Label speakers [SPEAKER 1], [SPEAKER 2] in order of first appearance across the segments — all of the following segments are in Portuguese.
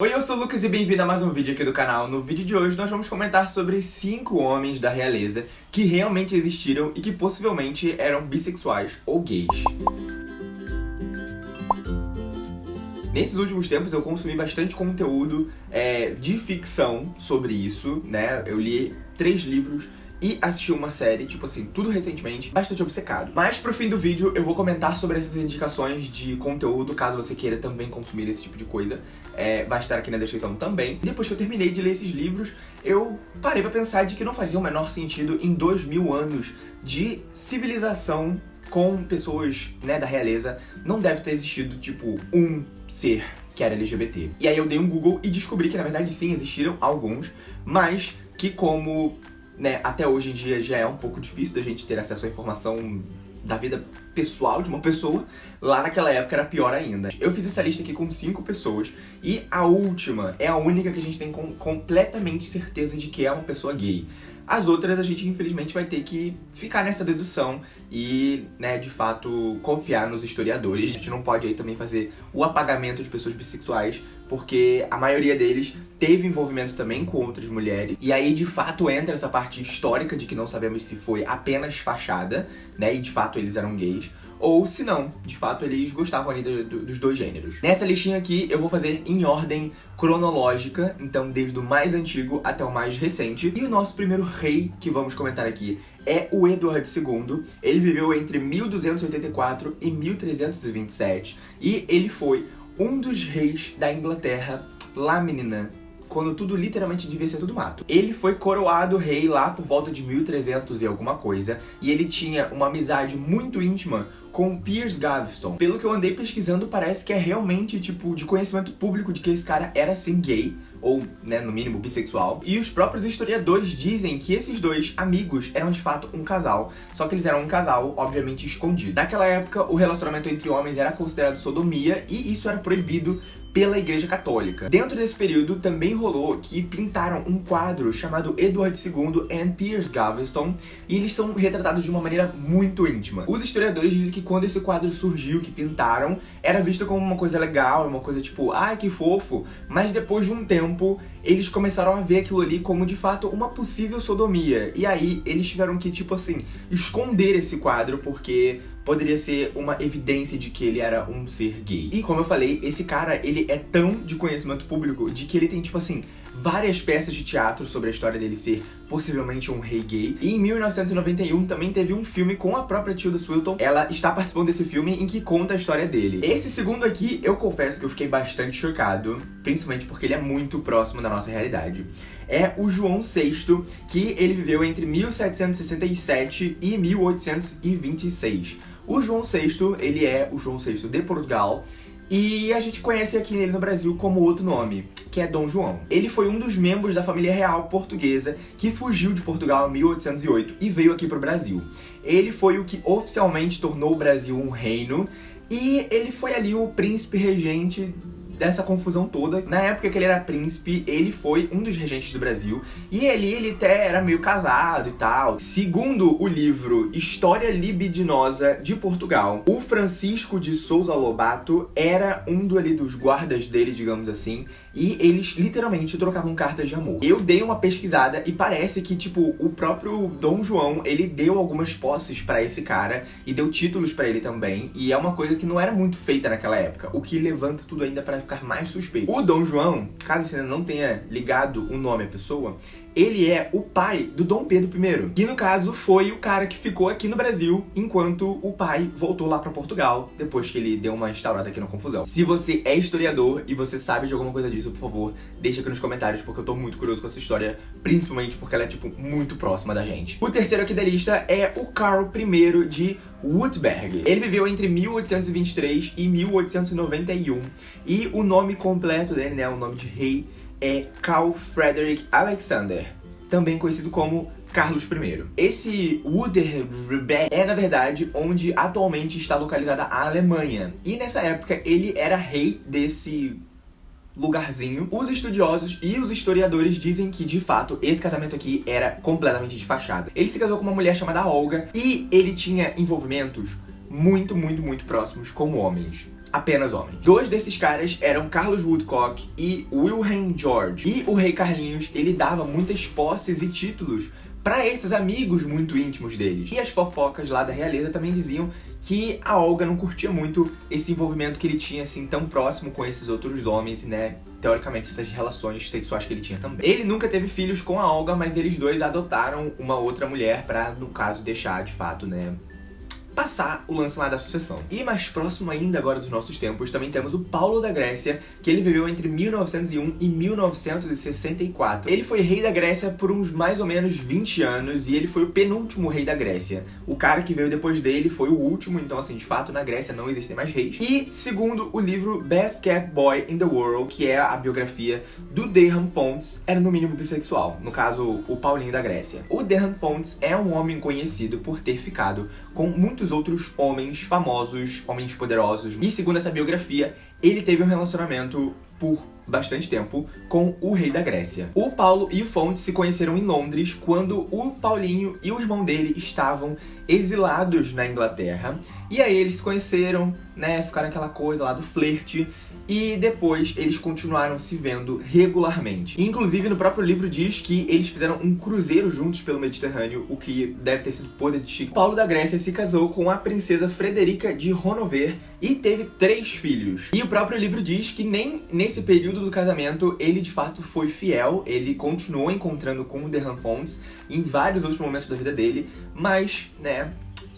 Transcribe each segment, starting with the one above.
[SPEAKER 1] Oi, eu sou o Lucas e bem-vindo a mais um vídeo aqui do canal. No vídeo de hoje nós vamos comentar sobre 5 homens da realeza que realmente existiram e que possivelmente eram bissexuais ou gays. Nesses últimos tempos eu consumi bastante conteúdo é, de ficção sobre isso, né? Eu li três livros e assisti uma série, tipo assim, tudo recentemente, bastante obcecado. Mas pro fim do vídeo eu vou comentar sobre essas indicações de conteúdo, caso você queira também consumir esse tipo de coisa. É, vai estar aqui na descrição também. Depois que eu terminei de ler esses livros, eu parei pra pensar de que não fazia o menor sentido em dois mil anos de civilização com pessoas, né, da realeza, não deve ter existido, tipo, um ser que era LGBT. E aí eu dei um Google e descobri que, na verdade, sim, existiram alguns, mas que como né, até hoje em dia já é um pouco difícil da gente ter acesso à informação da vida pessoal de uma pessoa, lá naquela época era pior ainda. Eu fiz essa lista aqui com cinco pessoas e a última é a única que a gente tem com completamente certeza de que é uma pessoa gay. As outras a gente infelizmente vai ter que ficar nessa dedução e, né, de fato, confiar nos historiadores. A gente não pode aí também fazer o apagamento de pessoas bissexuais, porque a maioria deles teve envolvimento também com outras mulheres. E aí, de fato, entra essa parte histórica de que não sabemos se foi apenas fachada, né, e de fato eles eram gays ou se não, de fato eles gostavam ali do, do, dos dois gêneros. Nessa listinha aqui eu vou fazer em ordem cronológica, então desde o mais antigo até o mais recente. E o nosso primeiro rei que vamos comentar aqui é o Edward II. Ele viveu entre 1284 e 1327 e ele foi um dos reis da Inglaterra lá, menina, quando tudo literalmente devia ser tudo mato. Ele foi coroado rei lá por volta de 1300 e alguma coisa, e ele tinha uma amizade muito íntima com Piers Gaveston. Pelo que eu andei pesquisando, parece que é realmente, tipo, de conhecimento público de que esse cara era, sim, gay, ou, né, no mínimo, bissexual. E os próprios historiadores dizem que esses dois amigos eram, de fato, um casal, só que eles eram um casal, obviamente, escondido. Naquela época, o relacionamento entre homens era considerado sodomia, e isso era proibido pela Igreja Católica. Dentro desse período também rolou que pintaram um quadro chamado Edward II and Piers Gaveston e eles são retratados de uma maneira muito íntima. Os historiadores dizem que quando esse quadro surgiu, que pintaram, era visto como uma coisa legal, uma coisa tipo, ah, que fofo, mas depois de um tempo eles começaram a ver aquilo ali como de fato uma possível sodomia. E aí eles tiveram que, tipo assim, esconder esse quadro porque poderia ser uma evidência de que ele era um ser gay. E como eu falei, esse cara, ele é tão de conhecimento público de que ele tem, tipo assim, várias peças de teatro sobre a história dele ser possivelmente um rei gay. E em 1991 também teve um filme com a própria Tilda Swinton. Ela está participando desse filme em que conta a história dele. Esse segundo aqui, eu confesso que eu fiquei bastante chocado, principalmente porque ele é muito próximo da nossa realidade. É o João VI, que ele viveu entre 1767 e 1826. O João VI, ele é o João VI de Portugal, e a gente conhece aqui nele no Brasil como outro nome, que é Dom João. Ele foi um dos membros da família real portuguesa que fugiu de Portugal em 1808 e veio aqui para o Brasil. Ele foi o que oficialmente tornou o Brasil um reino e ele foi ali o príncipe regente dessa confusão toda. Na época que ele era príncipe, ele foi um dos regentes do Brasil. E ele, ele até era meio casado e tal. Segundo o livro História Libidinosa de Portugal, o Francisco de Souza Lobato era um do, ali, dos guardas dele, digamos assim. E eles literalmente trocavam cartas de amor. Eu dei uma pesquisada e parece que, tipo, o próprio Dom João, ele deu algumas posses pra esse cara e deu títulos pra ele também. E é uma coisa que não era muito feita naquela época, o que levanta tudo ainda pra ficar mais suspeito. O Dom João, caso você ainda não tenha ligado o nome à pessoa, ele é o pai do Dom Pedro I, que no caso foi o cara que ficou aqui no Brasil enquanto o pai voltou lá pra Portugal, depois que ele deu uma instaurada aqui na confusão. Se você é historiador e você sabe de alguma coisa disso, por favor, deixa aqui nos comentários, porque eu tô muito curioso com essa história, principalmente porque ela é, tipo, muito próxima da gente. O terceiro aqui da lista é o Carl I de Württemberg. Ele viveu entre 1823 e 1891, e o nome completo dele, né, o nome de rei, é Carl Frederick Alexander, também conhecido como Carlos I. Esse Württemberg é, na verdade, onde atualmente está localizada a Alemanha. E nessa época ele era rei desse lugarzinho. Os estudiosos e os historiadores dizem que, de fato, esse casamento aqui era completamente de fachada. Ele se casou com uma mulher chamada Olga e ele tinha envolvimentos muito, muito, muito próximos como homens. Apenas homens. Dois desses caras eram Carlos Woodcock e Wilhelm George. E o rei Carlinhos, ele dava muitas posses e títulos para esses amigos muito íntimos deles. E as fofocas lá da realeza também diziam que a Olga não curtia muito esse envolvimento que ele tinha assim tão próximo com esses outros homens, né? Teoricamente essas relações sexuais que ele tinha também. Ele nunca teve filhos com a Olga, mas eles dois adotaram uma outra mulher para, no caso, deixar de fato, né, passar o lance lá da sucessão. E mais próximo ainda agora dos nossos tempos, também temos o Paulo da Grécia, que ele viveu entre 1901 e 1964. Ele foi rei da Grécia por uns mais ou menos 20 anos e ele foi o penúltimo rei da Grécia. O cara que veio depois dele foi o último, então assim, de fato, na Grécia não existem mais reis. E segundo o livro Best Cat Boy in the World, que é a biografia do Derham Fontes, era no mínimo bissexual, no caso, o Paulinho da Grécia. O Derham Fontes é um homem conhecido por ter ficado com muitos outros homens famosos, homens poderosos. E segundo essa biografia, ele teve um relacionamento por bastante tempo com o rei da Grécia. O Paulo e o Fonte se conheceram em Londres quando o Paulinho e o irmão dele estavam exilados na Inglaterra. E aí eles se conheceram, né, ficaram aquela coisa lá do flerte e depois eles continuaram se vendo regularmente. Inclusive, no próprio livro diz que eles fizeram um cruzeiro juntos pelo Mediterrâneo, o que deve ter sido poder de chique. Paulo da Grécia se casou com a princesa Frederica de Ronover e teve três filhos. E o próprio livro diz que nem nesse período do casamento ele de fato foi fiel, ele continuou encontrando com o Derham Fontes em vários outros momentos da vida dele, mas, né,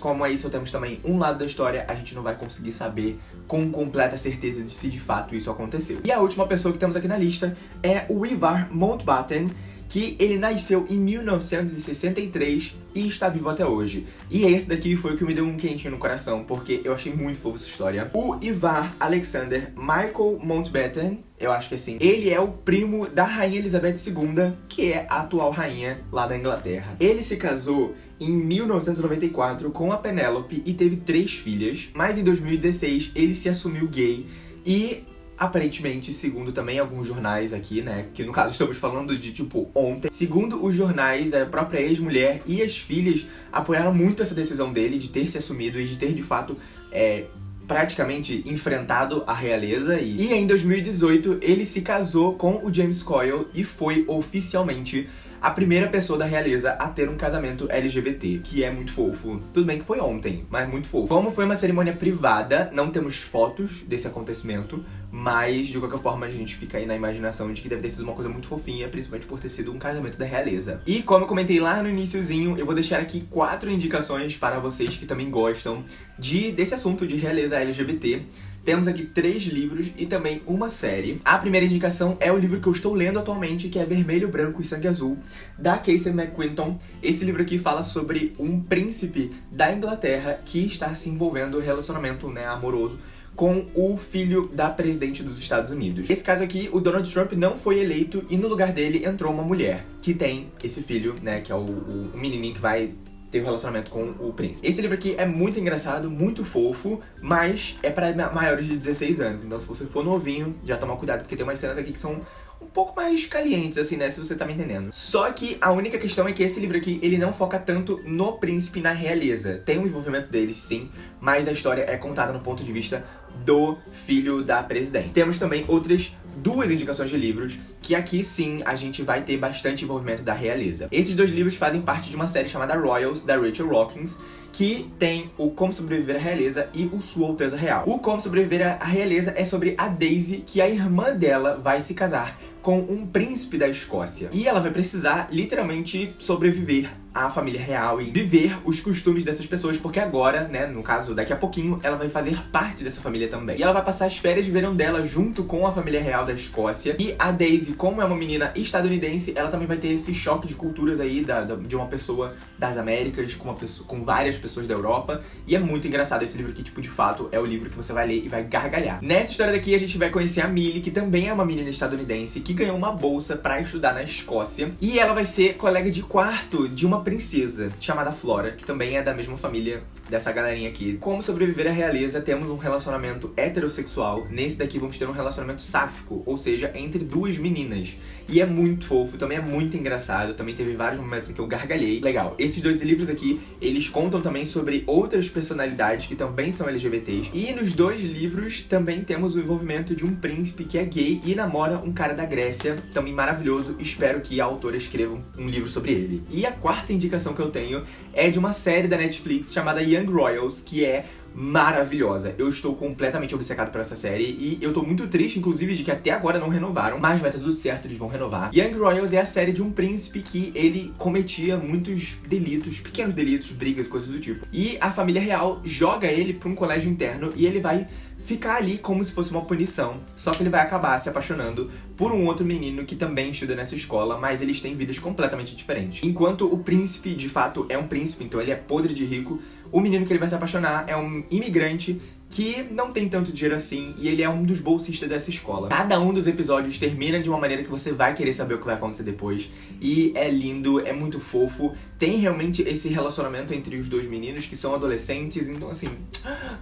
[SPEAKER 1] como aí só temos também um lado da história, a gente não vai conseguir saber com completa certeza de se de fato isso aconteceu. E a última pessoa que temos aqui na lista é o Ivar Mountbatten, que ele nasceu em 1963 e está vivo até hoje. E esse daqui foi o que me deu um quentinho no coração, porque eu achei muito fofa essa história. O Ivar Alexander Michael Mountbatten, eu acho que assim, ele é o primo da Rainha Elizabeth II, que é a atual rainha lá da Inglaterra. Ele se casou em 1994 com a Penélope e teve três filhas, mas em 2016 ele se assumiu gay e Aparentemente, segundo também alguns jornais aqui, né, que no caso estamos falando de, tipo, ontem, segundo os jornais, a própria ex-mulher e as filhas apoiaram muito essa decisão dele de ter se assumido e de ter, de fato, é, praticamente enfrentado a realeza e, e em 2018 ele se casou com o James Coyle e foi oficialmente a primeira pessoa da realeza a ter um casamento LGBT, que é muito fofo. Tudo bem que foi ontem, mas muito fofo. Como foi uma cerimônia privada, não temos fotos desse acontecimento, mas de qualquer forma a gente fica aí na imaginação de que deve ter sido uma coisa muito fofinha, principalmente por ter sido um casamento da realeza. E como eu comentei lá no iníciozinho, eu vou deixar aqui quatro indicações para vocês que também gostam de desse assunto de realeza LGBT. Temos aqui três livros e também uma série. A primeira indicação é o livro que eu estou lendo atualmente, que é Vermelho, Branco e Sangue Azul, da Casey McQuinton. Esse livro aqui fala sobre um príncipe da Inglaterra que está se envolvendo em relacionamento né, amoroso com o filho da presidente dos Estados Unidos. Nesse caso aqui, o Donald Trump não foi eleito e no lugar dele entrou uma mulher que tem esse filho, né, que é o, o, menininho que vai ter um relacionamento com o príncipe. Esse livro aqui é muito engraçado, muito fofo, mas é para maiores de 16 anos. Então se você for novinho, já toma cuidado, porque tem umas cenas aqui que são um pouco mais calientes, assim, né? Se você tá me entendendo. Só que a única questão é que esse livro aqui, ele não foca tanto no príncipe na realeza. Tem um envolvimento deles, sim, mas a história é contada no ponto de vista do filho da presidente. Temos também outras duas indicações de livros, que aqui sim a gente vai ter bastante envolvimento da realeza. Esses dois livros fazem parte de uma série chamada Royals, da Rachel Rockins, que tem o Como Sobreviver à Realeza e o Sua Alteza Real. O Como Sobreviver à Realeza é sobre a Daisy, que a irmã dela vai se casar com um príncipe da Escócia. E ela vai precisar, literalmente, sobreviver à família real e viver os costumes dessas pessoas, porque agora, né, no caso, daqui a pouquinho, ela vai fazer parte dessa família também. E ela vai passar as férias de verão dela junto com a família real da Escócia. E a Daisy, como é uma menina estadunidense, ela também vai ter esse choque de culturas aí da, da de uma pessoa das Américas com, uma pessoa, com várias pessoas da Europa. E é muito engraçado esse livro que, tipo, de fato, é o livro que você vai ler e vai gargalhar. Nessa história daqui, a gente vai conhecer a Millie, que também é uma menina estadunidense, que ganhou uma bolsa pra estudar na Escócia. E ela vai ser colega de quarto de uma princesa chamada Flora, que também é da mesma família dessa galerinha aqui. Como sobreviver à realeza, temos um relacionamento heterossexual. Nesse daqui vamos ter um relacionamento sáfico, ou seja, entre duas meninas. E é muito fofo, também é muito engraçado, também teve vários momentos em que eu gargalhei. Legal, esses dois livros aqui, eles contam também sobre outras personalidades que também são LGBTs. E nos dois livros também temos o envolvimento de um príncipe que é gay e namora um cara da Grécia, também maravilhoso. Espero que a autora escreva um livro sobre ele. E a quarta indicação que eu tenho é de uma série da Netflix chamada Young Royals, que é maravilhosa. Eu estou completamente obcecado por essa série e eu tô muito triste, inclusive, de que até agora não renovaram, mas vai estar tudo certo, eles vão renovar. Young Royals é a série de um príncipe que ele cometia muitos delitos, pequenos delitos, brigas, coisas do tipo. E a família real joga ele pra um colégio interno e ele vai ficar ali como se fosse uma punição. Só que ele vai acabar se apaixonando por um outro menino que também estuda nessa escola, mas eles têm vidas completamente diferentes. Enquanto o príncipe, de fato, é um príncipe, então ele é podre de rico, o menino que ele vai se apaixonar é um imigrante que não tem tanto dinheiro assim e ele é um dos bolsistas dessa escola. Cada um dos episódios termina de uma maneira que você vai querer saber o que vai acontecer depois. E é lindo, é muito fofo. Tem realmente esse relacionamento entre os dois meninos que são adolescentes, então assim,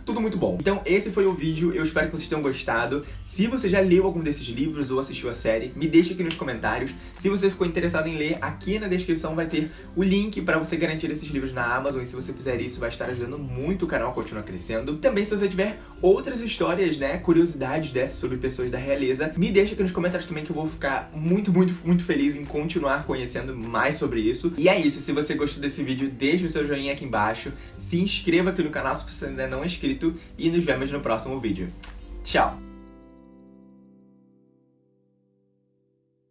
[SPEAKER 1] tudo muito bom. Então esse foi o vídeo, eu espero que vocês tenham gostado. Se você já leu algum desses livros ou assistiu a série, me deixe aqui nos comentários. Se você ficou interessado em ler, aqui na descrição vai ter o link para você garantir esses livros na Amazon e se você fizer isso vai estar ajudando muito o canal a continuar crescendo. Também se você tiver outras histórias, né, curiosidades dessas sobre pessoas da realeza, me deixa aqui nos comentários também que eu vou ficar muito, muito, muito feliz em continuar conhecendo mais sobre isso. E é isso, se você gostou desse vídeo, deixa o seu joinha aqui embaixo, se inscreva aqui no canal se você ainda não é inscrito e nos vemos no próximo vídeo. Tchau!